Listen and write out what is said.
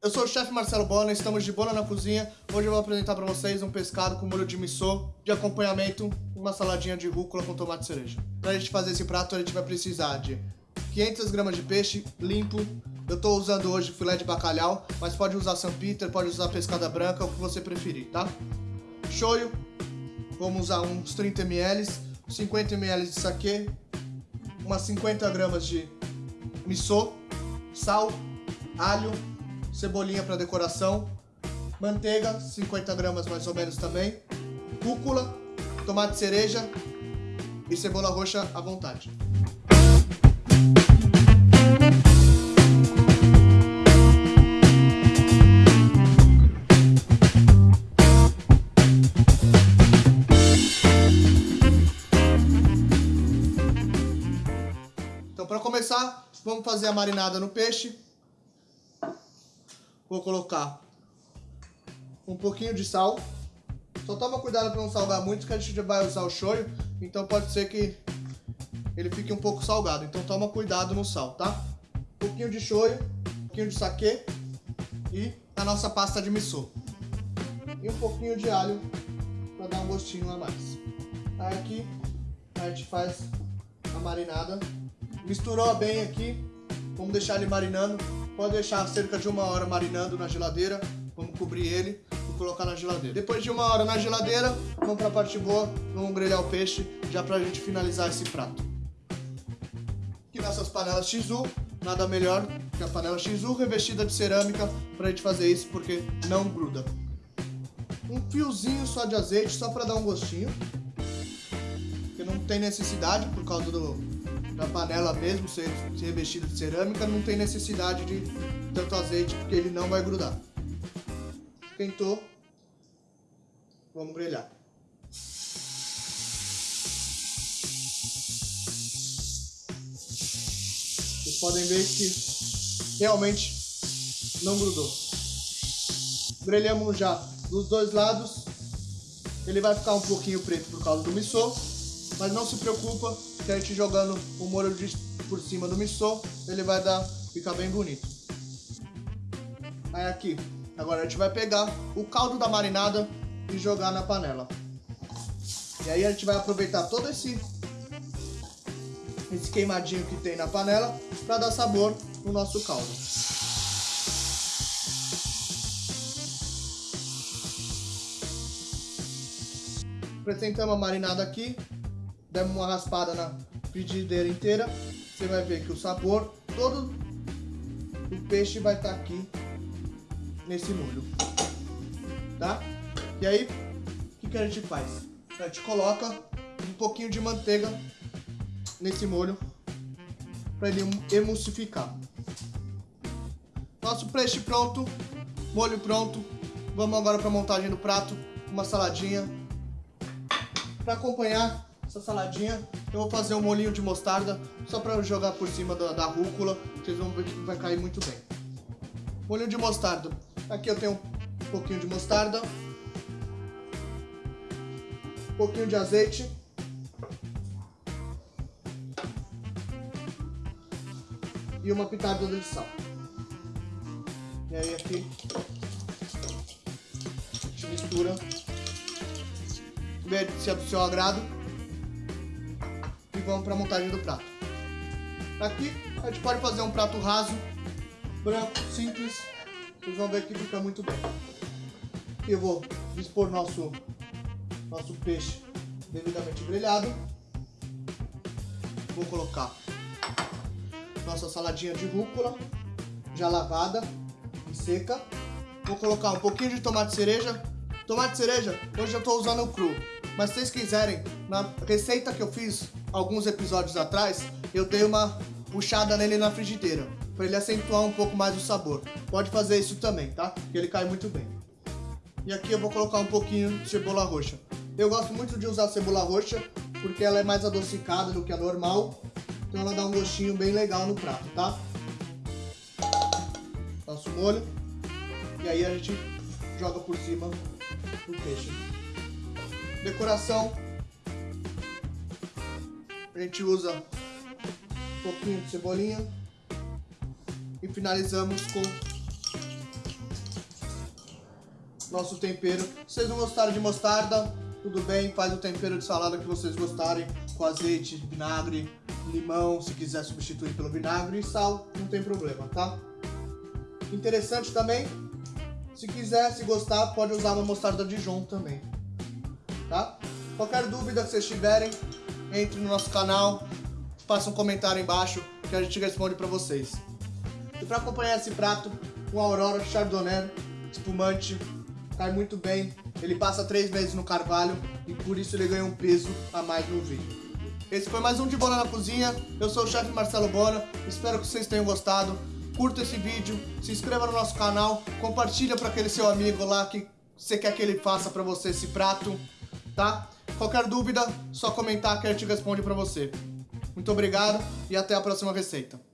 Eu sou o chefe Marcelo Bona, estamos de bola na cozinha. Hoje eu vou apresentar para vocês um pescado com molho de missô, de acompanhamento, uma saladinha de rúcula com tomate cereja. Para a gente fazer esse prato, a gente vai precisar de 500 gramas de peixe limpo. Eu estou usando hoje filé de bacalhau, mas pode usar São Peter, pode usar pescada branca, o que você preferir, tá? Shoyu, vamos usar uns 30 ml, 50 ml de saquê, umas 50 gramas de missô, sal, alho, cebolinha para decoração, manteiga, 50 gramas mais ou menos também, cúcula, tomate cereja e cebola roxa à vontade. Então para começar, vamos fazer a marinada no peixe. Vou colocar um pouquinho de sal. Só toma cuidado para não salgar muito, que a gente vai usar o shoyu, então pode ser que ele fique um pouco salgado. Então toma cuidado no sal, tá? Um pouquinho de shoyu, um pouquinho de saquê e a nossa pasta de miso. E um pouquinho de alho para dar um gostinho a mais. Aí aqui a gente faz a marinada. Misturou bem aqui, vamos deixar ele marinando Pode deixar cerca de uma hora marinando na geladeira. Vamos cobrir ele e colocar na geladeira. Depois de uma hora na geladeira, vamos para a parte boa, vamos grelhar o peixe já para a gente finalizar esse prato. Aqui nessas panelas Shizu, nada melhor que a panela Shizu revestida de cerâmica para a gente fazer isso porque não gruda. Um fiozinho só de azeite só para dar um gostinho, que não tem necessidade por causa do, na panela mesmo, ser, revestido de cerâmica, não tem necessidade de tanto azeite, porque ele não vai grudar. Esquentou, vamos grelhar. Vocês podem ver que realmente não grudou. Grelhamos já dos dois lados. Ele vai ficar um pouquinho preto por causa do missô, mas não se preocupa, que a gente jogando o molho de, por cima do missô, ele vai dar, ficar bem bonito. Aí aqui, agora a gente vai pegar o caldo da marinada e jogar na panela. E aí a gente vai aproveitar todo esse esse queimadinho que tem na panela para dar sabor no nosso caldo. Acrescentamos a marinada aqui demos uma raspada na frigideira inteira, você vai ver que o sabor todo do peixe vai estar tá aqui nesse molho, tá? E aí, o que, que a gente faz? A gente coloca um pouquinho de manteiga nesse molho para ele emulsificar. Nosso peixe pronto, molho pronto. Vamos agora para a montagem do prato, uma saladinha. Para acompanhar, essa saladinha. Eu vou fazer um molinho de mostarda, só para jogar por cima da, da rúcula. Vocês vão ver que vai cair muito bem. Molinho de mostarda. Aqui eu tenho um pouquinho de mostarda. Um pouquinho de azeite. E uma pitada de sal. E aí aqui a gente mistura. Vê se é do seu agrado vamos para a montagem do prato. Aqui a gente pode fazer um prato raso, branco, simples. Vocês vão ver que fica muito bem. Eu vou dispor nosso, nosso peixe devidamente grelhado. Vou colocar nossa saladinha de rúcula, já lavada e seca. Vou colocar um pouquinho de tomate cereja. Tomate cereja, hoje eu estou usando o cru. Mas se vocês quiserem, na receita que eu fiz alguns episódios atrás, eu dei uma puxada nele na frigideira, para ele acentuar um pouco mais o sabor. Pode fazer isso também, tá? Que ele cai muito bem. E aqui eu vou colocar um pouquinho de cebola roxa. Eu gosto muito de usar cebola roxa, porque ela é mais adocicada do que a normal, então ela dá um gostinho bem legal no prato, tá? Nosso molho. E aí a gente joga por cima do peixe. Decoração a gente usa um pouquinho de cebolinha e finalizamos com nosso tempero. Se vocês não gostarem de mostarda, tudo bem, faz o tempero de salada que vocês gostarem, com azeite, vinagre, limão, se quiser substituir pelo vinagre e sal, não tem problema, tá? Interessante também, se quiser, se gostar, pode usar uma mostarda Dijon também, tá? Qualquer dúvida que vocês tiverem, entre no nosso canal, faça um comentário embaixo que a gente responde para vocês. E para acompanhar esse prato, o Aurora Chardonnay espumante, cai muito bem. Ele passa três meses no carvalho e por isso ele ganha um peso a mais no vídeo. Esse foi mais um de Bona na Cozinha. Eu sou o chefe Marcelo Bona. Espero que vocês tenham gostado. Curta esse vídeo, se inscreva no nosso canal, compartilha para aquele seu amigo lá que você quer que ele faça para você esse prato, tá? Qualquer dúvida, só comentar que a gente responde para você. Muito obrigado e até a próxima receita.